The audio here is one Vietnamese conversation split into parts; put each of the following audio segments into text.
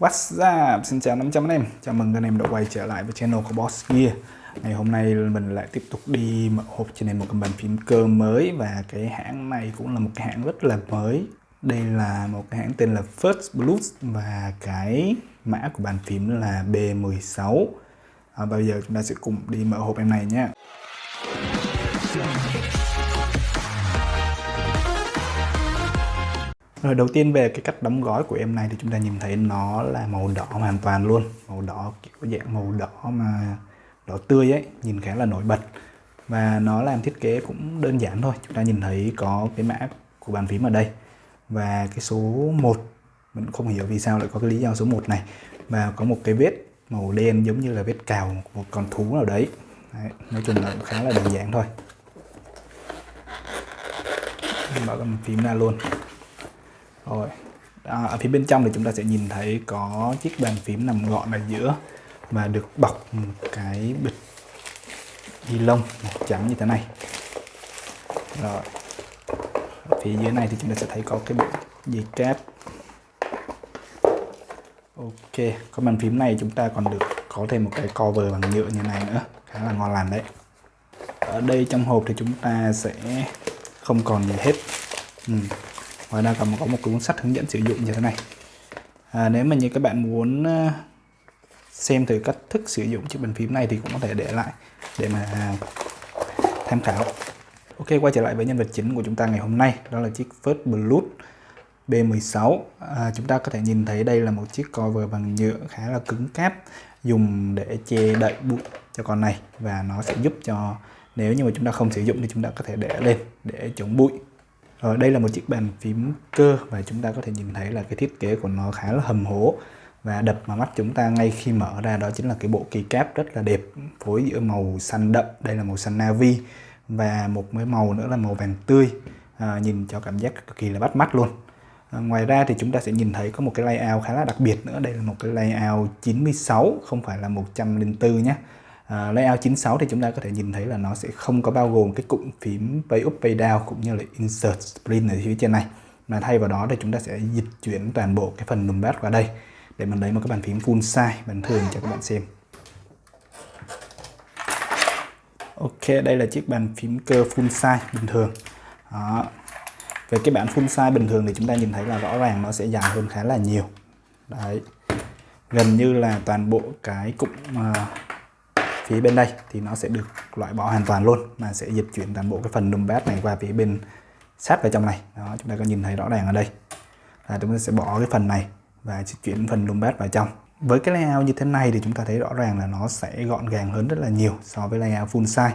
What's up? Xin chào 500 anh em. Chào mừng anh em đã quay trở lại với channel của Boss Gear. Ngày hôm nay mình lại tiếp tục đi mở hộp trên nên một cái bàn phím cơ mới Và cái hãng này cũng là một cái hãng rất là mới. Đây là một cái hãng tên là First Blues Và cái mã của bàn phím là B16 à, Bây giờ chúng ta sẽ cùng đi mở hộp em này nhé Rồi đầu tiên về cái cách đóng gói của em này thì chúng ta nhìn thấy nó là màu đỏ hoàn toàn luôn. Màu đỏ kiểu dạng màu đỏ mà đỏ tươi ấy, nhìn khá là nổi bật. Và nó làm thiết kế cũng đơn giản thôi. Chúng ta nhìn thấy có cái mã của bàn phím ở đây. Và cái số 1 Mình không hiểu vì sao lại có cái lý do số 1 này. Và có một cái vết màu đen giống như là vết cào một con thú nào đấy, đấy Nói chung là khá là đơn giản thôi. Mở bàn phím ra luôn rồi. À, ở phía bên trong thì chúng ta sẽ nhìn thấy có chiếc bàn phím nằm gọn ở giữa và được bọc một cái bịch ni lông màu trắng như thế này. Rồi. Ở phía dưới này thì chúng ta sẽ thấy có cái bộ dây cáp ok có bàn phím này chúng ta còn được có thêm một cái cover bằng nhựa như này nữa. Khá là ngon lành đấy. Ở đây trong hộp thì chúng ta sẽ không còn gì hết. Ừ ngoài ra còn có một cuốn sách hướng dẫn sử dụng như thế này. À, nếu mà như các bạn muốn ờ, xem thử cách thức sử dụng chiếc bàn phím này thì cũng có thể để lại để mà tham khảo. Ok quay trở lại với nhân vật chính của chúng ta ngày hôm nay đó là chiếc First Blood B16 à, chúng ta có thể nhìn thấy đây là một chiếc cover bằng nhựa khá là cứng cáp dùng để che đậy bụi cho con này và nó sẽ giúp cho nếu như mà chúng ta không sử dụng thì chúng ta có thể để lên để chống bụi rồi đây là một chiếc bàn phím cơ và chúng ta có thể nhìn thấy là cái thiết kế của nó khá là hầm hố. Và đập vào mắt chúng ta ngay khi mở ra đó chính là cái bộ keycap rất là đẹp phối giữa màu xanh đậm đây là màu xanh navy và một cái màu nữa là màu vàng tươi. À, nhìn cho cảm giác cực kỳ là bắt mắt luôn. À, ngoài ra thì chúng ta sẽ nhìn thấy có một cái layout khá là đặc biệt nữa đây là một cái layout 96 không phải là 104 nhé À, layout 96 thì chúng ta có thể nhìn thấy là nó sẽ không có bao gồm cái cụm phím pay up pay down cũng như là insert sprint ở phía trên này. Mà thay vào đó thì chúng ta sẽ dịch chuyển toàn bộ cái phần numpad qua đây để mình lấy một cái bàn phím full size bình thường cho các bạn xem. Ok đây là chiếc bàn phím cơ full size bình thường. Đó. về cái bản full size bình thường thì chúng ta nhìn thấy là rõ ràng nó sẽ dài hơn khá là nhiều. Đấy. Gần như là toàn bộ cái cụm uh, phía bên đây thì nó sẽ được loại bỏ hoàn toàn luôn mà sẽ dịch chuyển toàn bộ cái phần numpad này qua phía bên sát vào trong này. Đó, chúng ta có nhìn thấy rõ ràng ở đây. Là chúng ta sẽ bỏ cái phần này và chuyển phần numpad vào trong. Với cái layout như thế này thì chúng ta thấy rõ ràng là nó sẽ gọn gàng hơn rất là nhiều so với layout full size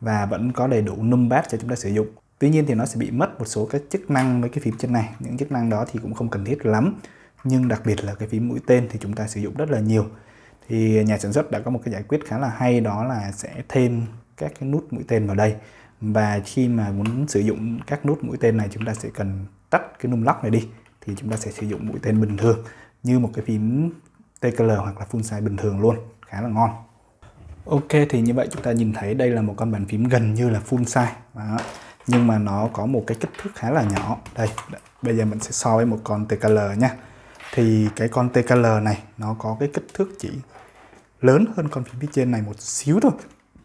và vẫn có đầy đủ numpad cho chúng ta sử dụng. Tuy nhiên thì nó sẽ bị mất một số các chức năng với cái phím trên này. Những chức năng đó thì cũng không cần thiết lắm, nhưng đặc biệt là cái phím mũi tên thì chúng ta sử dụng rất là nhiều thì nhà sản xuất đã có một cái giải quyết khá là hay, đó là sẽ thêm các cái nút mũi tên vào đây. Và khi mà muốn sử dụng các nút mũi tên này, chúng ta sẽ cần tắt cái num lock này đi, thì chúng ta sẽ sử dụng mũi tên bình thường, như một cái phím TKL hoặc là full size bình thường luôn, khá là ngon. Ok, thì như vậy chúng ta nhìn thấy đây là một con bàn phím gần như là full size. Đó. nhưng mà nó có một cái kích thước khá là nhỏ. Đây, bây giờ mình sẽ so với một con TKL nha. Thì cái con TKL này, nó có cái kích thước chỉ lớn hơn con phím phía trên này một xíu thôi.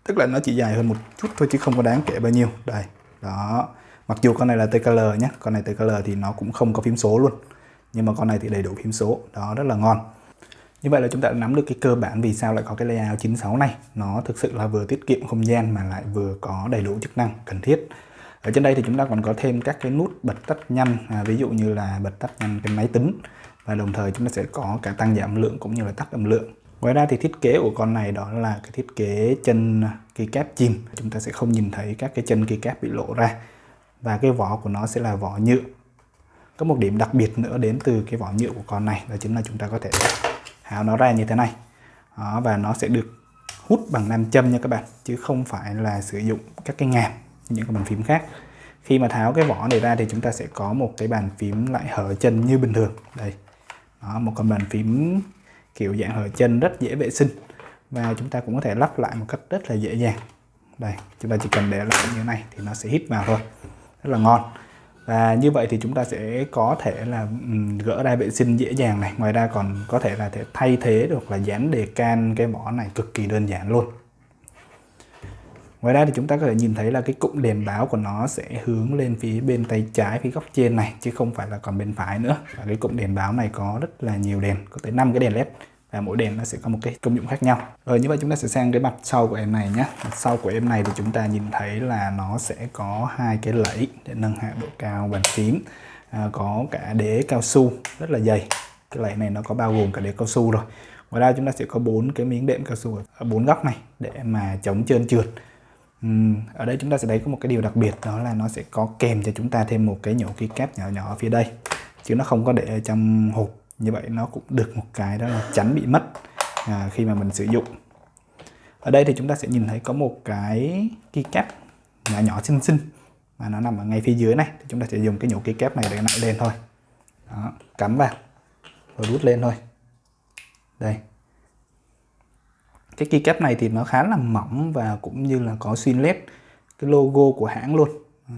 Tức là nó chỉ dài hơn một chút thôi chứ không có đáng kể bao nhiêu. Đây đó. Mặc dù con này là TKL nhé con này TKL thì nó cũng không có phím số luôn nhưng mà con này thì đầy đủ phím số đó rất là ngon. Như vậy là chúng ta đã nắm được cái cơ bản vì sao lại có cái layout 96 này. Nó thực sự là vừa tiết kiệm không gian mà lại vừa có đầy đủ chức năng cần thiết. Ở trên đây thì chúng ta còn có thêm các cái nút bật tắt nhanh à, ví dụ như là bật tắt nhanh cái máy tính. Và đồng thời chúng ta sẽ có cả tăng giảm âm lượng cũng như là tắt âm lượng. Ngoài ra thì thiết kế của con này đó là cái thiết kế chân keycap chìm. Chúng ta sẽ không nhìn thấy các cái chân keycap bị lộ ra. Và cái vỏ của nó sẽ là vỏ nhựa. Có một điểm đặc biệt nữa đến từ cái vỏ nhựa của con này đó chính là chúng ta có thể háo nó ra như thế này. Đó, và nó sẽ được hút bằng nam châm nha các bạn chứ không phải là sử dụng các cái ngàm những cái bàn phím khác khi mà tháo cái vỏ này ra thì chúng ta sẽ có một cái bàn phím lại hở chân như bình thường đây đó, một con bàn phím kiểu dạng hở chân rất dễ vệ sinh. Và chúng ta cũng có thể lắp lại một cách rất là dễ dàng. Đây, chúng ta chỉ cần để lại như thế này thì nó sẽ hít vào thôi. Rất là ngon. Và như vậy thì chúng ta sẽ có thể là gỡ ra vệ sinh dễ dàng này. Ngoài ra còn có thể là thể thay thế được là dán đề can, cái mỏ này cực kỳ đơn giản luôn. Ngoài ra thì chúng ta có thể nhìn thấy là cái cụm đèn báo của nó sẽ hướng lên phía bên tay trái phía góc trên này chứ không phải là còn bên phải nữa. Và cái cụm đèn báo này có rất là nhiều đèn, có tới 5 cái đèn led và mỗi đèn nó sẽ có một cái công dụng khác nhau. Rồi như vậy chúng ta sẽ sang cái mặt sau của em này nhé. Mặt sau của em này thì chúng ta nhìn thấy là nó sẽ có hai cái lẫy để nâng hạ độ cao bàn phím. À, có cả đế cao su rất là dày. Cái lẫy này nó có bao gồm cả đế cao su rồi. Ngoài ra chúng ta sẽ có bốn cái miếng đệm cao su ở bốn góc này để mà chống trơn trượt Ừ, ở đây chúng ta sẽ thấy có một cái điều đặc biệt đó là nó sẽ có kèm cho chúng ta thêm một cái nhổ keycap nhỏ nhỏ ở phía đây chứ nó không có để ở trong hộp. Như vậy nó cũng được một cái đó là tránh bị mất à, khi mà mình sử dụng. Ở đây thì chúng ta sẽ nhìn thấy có một cái keycap nhỏ nhỏ xinh xinh mà nó nằm ở ngay phía dưới này. Thì chúng ta sẽ dùng cái nhổ keycap này để nặng lên thôi. Đó, cắm vào rồi rút lên thôi. Đây cái keycap này thì nó khá là mỏng và cũng như là có xuyên led cái logo của hãng luôn. Ờ.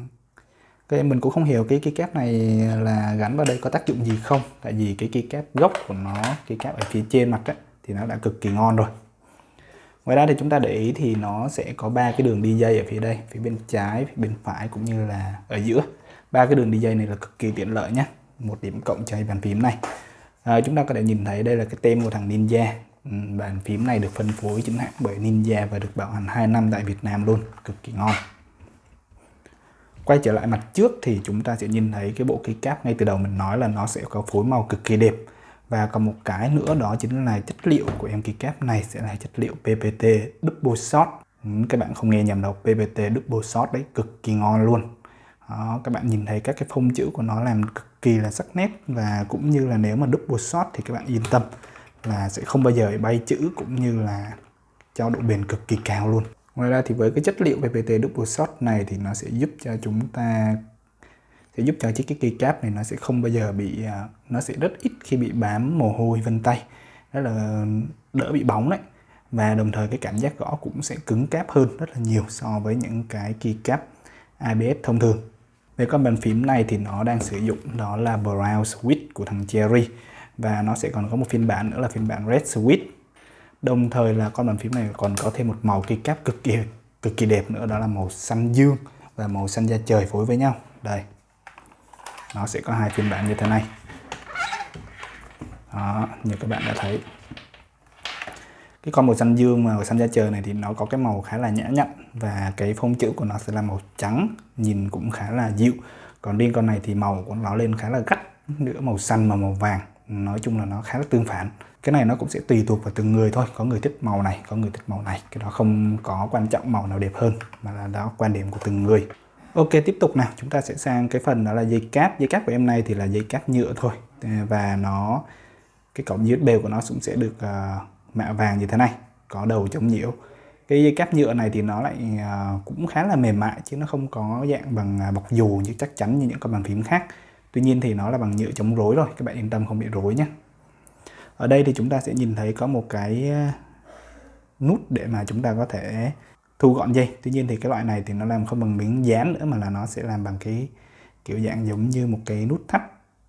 Cái mình cũng không hiểu cái keycap này là gắn vào đây có tác dụng gì không tại vì cái keycap gốc của nó keycap ở phía trên mặt ấy, thì nó đã cực kỳ ngon rồi. Ngoài ra thì chúng ta để ý thì nó sẽ có ba cái đường đi dây ở phía đây phía bên trái phía bên phải cũng như là ở giữa. Ba cái đường đi dây này là cực kỳ tiện lợi nhé một điểm cộng cho bàn phím này. À, chúng ta có thể nhìn thấy đây là cái tem của thằng Ninja bàn phím này được phân phối chính hãng bởi Ninja và được bảo hành 2 năm tại Việt Nam luôn. Cực kỳ ngon. Quay trở lại mặt trước thì chúng ta sẽ nhìn thấy cái bộ keycap ngay từ đầu mình nói là nó sẽ có phối màu cực kỳ đẹp. Và còn một cái nữa đó chính là chất liệu của em keycap này sẽ là chất liệu PPT double shot. Các bạn không nghe nhầm đâu PPT double shot đấy cực kỳ ngon luôn. Đó, các bạn nhìn thấy các cái phông chữ của nó làm cực kỳ là sắc nét. Và cũng như là nếu mà double shot thì các bạn yên tâm là sẽ không bao giờ bay chữ cũng như là cho độ bền cực kỳ cao luôn. Ngoài ra thì với cái chất liệu PPT double shot này thì nó sẽ giúp cho chúng ta, sẽ giúp cho chiếc cái keycap này nó sẽ không bao giờ bị à, nó sẽ rất ít khi bị bám mồ hôi vân tay đó là đỡ bị bóng đấy. Và đồng thời cái cảm giác gõ cũng sẽ cứng cáp hơn rất là nhiều so với những cái keycap ABS thông thường. Về con bàn phím này thì nó đang sử dụng đó là Brown Switch của thằng Cherry và nó sẽ còn có một phiên bản nữa là phiên bản Red Switch đồng thời là con bàn phím này còn có thêm một màu keycap cực kỳ cực kỳ đẹp nữa đó là màu xanh dương và màu xanh da trời phối với nhau. Đây. Nó sẽ có hai phiên bản như thế này. Đó, như các bạn đã thấy. Cái con màu xanh dương và màu xanh da trời này thì nó có cái màu khá là nhã nhặn và cái phông chữ của nó sẽ là màu trắng nhìn cũng khá là dịu. Còn riêng con này thì màu của nó lên khá là gắt nữa màu xanh và màu vàng nói chung là nó khá là tương phản. Cái này nó cũng sẽ tùy thuộc vào từng người thôi. Có người thích màu này có người thích màu này. Cái đó không có quan trọng màu nào đẹp hơn mà là đó quan điểm của từng người. Ok tiếp tục nào. Chúng ta sẽ sang cái phần đó là dây cáp. Dây cáp của em này thì là dây cáp nhựa thôi. Và nó cái cổng USB của nó cũng sẽ được uh, mạ vàng như thế này có đầu chống nhiễu. Cái dây cáp nhựa này thì nó lại uh, cũng khá là mềm mại chứ nó không có dạng bằng à, bọc dù như chắc chắn như những con bàn phím khác. Tuy nhiên thì nó là bằng nhựa chống rối rồi, các bạn yên tâm không bị rối nhé. Ở đây thì chúng ta sẽ nhìn thấy có một cái ờ, nút để mà chúng ta có thể thu gọn dây. Tuy nhiên thì cái loại này thì nó làm không bằng miếng dán nữa mà là nó sẽ làm bằng cái kiểu dạng giống như một cái nút thắt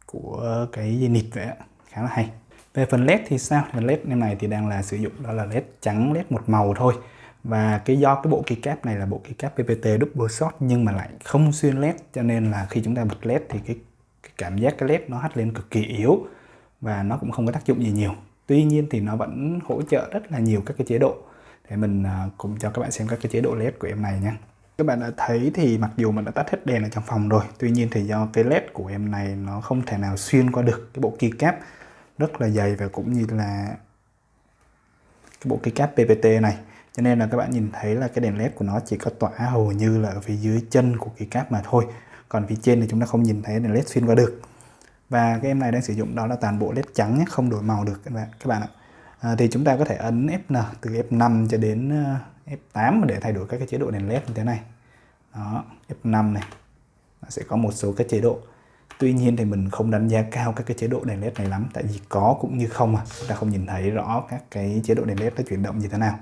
của cái dây nịt vậy khá là hay. Về phần led thì sao? Phần led em này thì đang là sử dụng đó là led trắng, led một màu thôi. Và cái do cái bộ keycap này là bộ keycap PPT double shot nhưng mà lại không xuyên led cho nên là khi chúng ta bật led thì cái cái cảm giác cái led nó hắt lên cực kỳ yếu và nó cũng không có tác dụng gì nhiều. Tuy nhiên thì nó vẫn hỗ trợ rất là nhiều các cái chế độ. Để mình à, cùng cho các bạn xem các cái chế độ led của em này nha các bạn đã thấy thì mặc dù mình đã tắt hết đèn ở trong phòng rồi, tuy nhiên thì do cái led của em này nó không thể nào xuyên qua được cái bộ keycap rất là dày và cũng như là cái bộ keycap PPT này. Cho nên là các bạn nhìn thấy là cái đèn led của nó chỉ có tỏa hầu như là ở phía dưới chân của keycap mà thôi còn phía trên thì chúng ta không nhìn thấy đèn led xuyên qua được. Và cái em này đang sử dụng đó là toàn bộ led trắng nhé không đổi màu được các bạn các bạn ạ. À, thì chúng ta có thể ấn Fn từ F5 cho đến ờ, F8 để thay đổi các cái chế độ đèn led như thế này. Đó F5 này nó sẽ có một số các chế độ. Tuy nhiên thì mình không đánh giá cao các cái chế độ đèn led này lắm tại vì có cũng như không à. Chúng ta không nhìn thấy rõ các cái chế độ đèn led nó chuyển động như thế nào.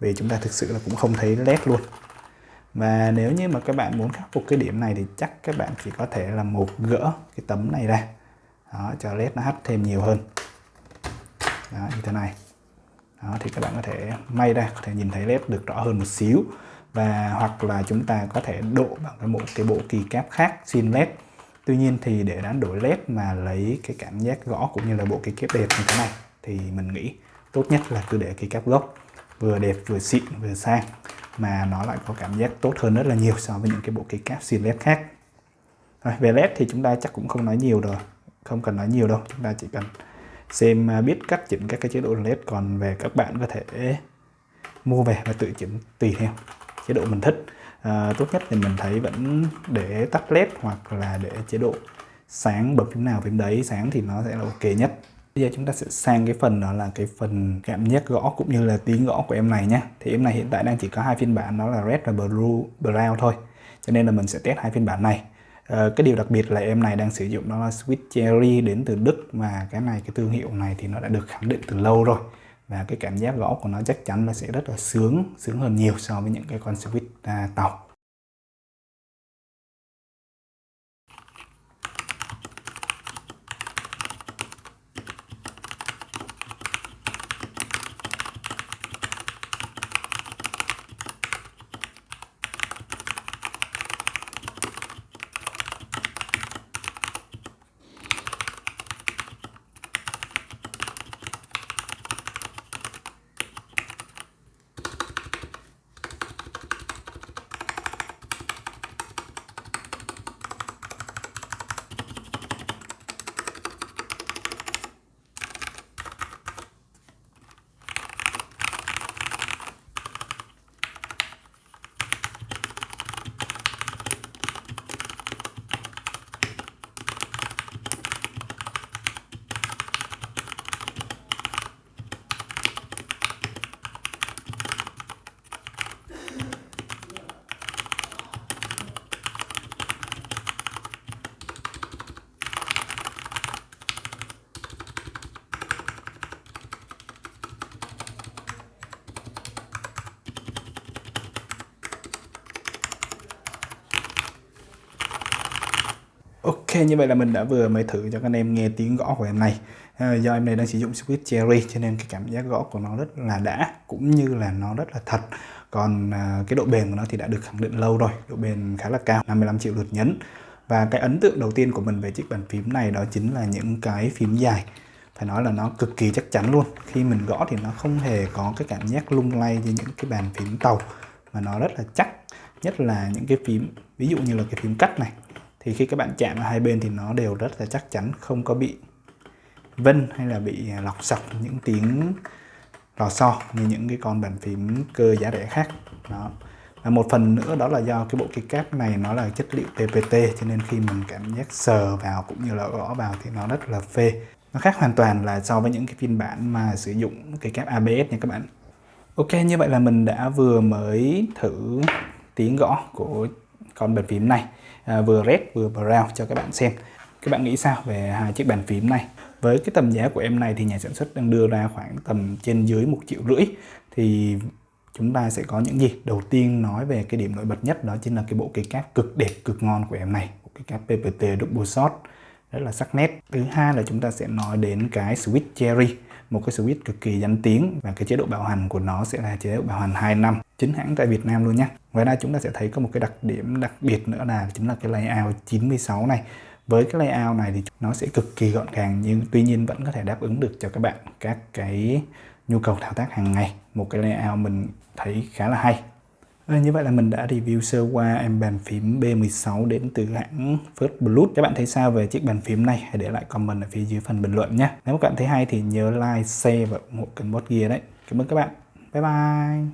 Vì chúng ta thực sự là cũng không thấy led luôn và nếu như mà các bạn muốn khắc phục cái điểm này thì chắc các bạn chỉ có thể là một gỡ cái tấm này ra. Đó, cho led nó hấp thêm nhiều hơn. Đó, như thế này. Đó, thì các bạn có thể may ra có thể nhìn thấy led được rõ hơn một xíu. Và hoặc là chúng ta có thể độ bằng cái bộ cái bộ kỳ cáp khác xin led. Tuy nhiên thì để đánh đổi led mà lấy cái cảm giác gõ cũng như là bộ kỳ kép đẹp như thế này thì mình nghĩ tốt nhất là cứ để kỳ cáp gốc vừa đẹp vừa xịn vừa sang mà nó lại có cảm giác tốt hơn rất là nhiều so với những cái bộ kỳ cáp xin led khác. Rồi, về led thì chúng ta chắc cũng không nói nhiều rồi không cần nói nhiều đâu chúng ta chỉ cần xem à, biết cách chỉnh các cái chế độ led còn về các bạn có thể mua về và tự chỉnh tùy theo chế độ mình thích. À, tốt nhất thì mình thấy vẫn để tắt led hoặc là để chế độ sáng bật phím nào phím đấy sáng thì nó sẽ là ok nhất. Bây giờ chúng ta sẽ sang cái phần đó là cái phần cảm giác gõ cũng như là tiếng gõ của em này nhé. Thì em này hiện tại đang chỉ có hai phiên bản đó là Red và Blue Brown thôi. Cho nên là mình sẽ test hai phiên bản này. À, cái điều đặc biệt là em này đang sử dụng đó là Sweet Cherry đến từ Đức mà cái này cái thương hiệu này thì nó đã được khẳng định từ lâu rồi. Và cái cảm giác gõ của nó chắc chắn là sẽ rất là sướng, sướng hơn nhiều so với những cái con Sweet à, tàu. Ok như vậy là mình đã vừa mới thử cho các anh em nghe tiếng gõ của em này. À, do em này đang sử dụng Squid Cherry cho nên cái cảm giác gõ của nó rất là đã cũng như là nó rất là thật. Còn à, cái độ bền của nó thì đã được khẳng định lâu rồi độ bền khá là cao 55 triệu lượt nhấn. Và cái ấn tượng đầu tiên của mình về chiếc bàn phím này đó chính là những cái phím dài. Phải nói là nó cực kỳ chắc chắn luôn. Khi mình gõ thì nó không hề có cái cảm giác lung lay như những cái bàn phím tàu mà nó rất là chắc. Nhất là những cái phím ví dụ như là cái phím cắt này thì khi các bạn chạm vào hai bên thì nó đều rất là chắc chắn, không có bị vân hay là bị lọc sọc những tiếng lò xo như những cái con bàn phím cơ giá rẻ khác. Đó. Và một phần nữa đó là do cái bộ keycap này nó là chất liệu PPT cho nên khi mình cảm giác sờ vào cũng như là gõ vào thì nó rất là phê. Nó khác hoàn toàn là so với những cái phiên bản mà sử dụng keycap ABS nha các bạn. Ok, như vậy là mình đã vừa mới thử tiếng gõ của con bàn phím này. À, vừa red vừa brown cho các bạn xem. Các bạn nghĩ sao về hai chiếc bàn phím này? Với cái tầm giá của em này thì nhà sản xuất đang đưa ra khoảng tầm trên dưới một triệu rưỡi. Thì chúng ta sẽ có những gì? Đầu tiên nói về cái điểm nổi bật nhất đó chính là cái bộ cây cáp cực đẹp cực ngon của em này. Bộ cây cáp PPT double shot rất là sắc nét. Thứ hai là chúng ta sẽ nói đến cái switch cherry một cái switch cực kỳ danh tiếng và cái chế độ bảo hành của nó sẽ là chế độ bảo hành 2 năm, chính hãng tại Việt Nam luôn nhé. Ngoài ra chúng ta sẽ thấy có một cái đặc điểm đặc biệt nữa là chính là cái layout 96 này. Với cái layout này thì nó sẽ cực kỳ gọn gàng nhưng tuy nhiên vẫn có thể đáp ứng được cho các bạn các cái nhu cầu thao tác hàng ngày. Một cái layout mình thấy khá là hay. À, như vậy là mình đã review sơ qua em bàn phím B16 đến từ hãng First Blood Các bạn thấy sao về chiếc bàn phím này? Hãy để lại comment ở phía dưới phần bình luận nhé. Nếu các bạn thấy hay thì nhớ like, share và ủng hộ kênh Bot Gear đấy. Cảm ơn các bạn. Bye bye.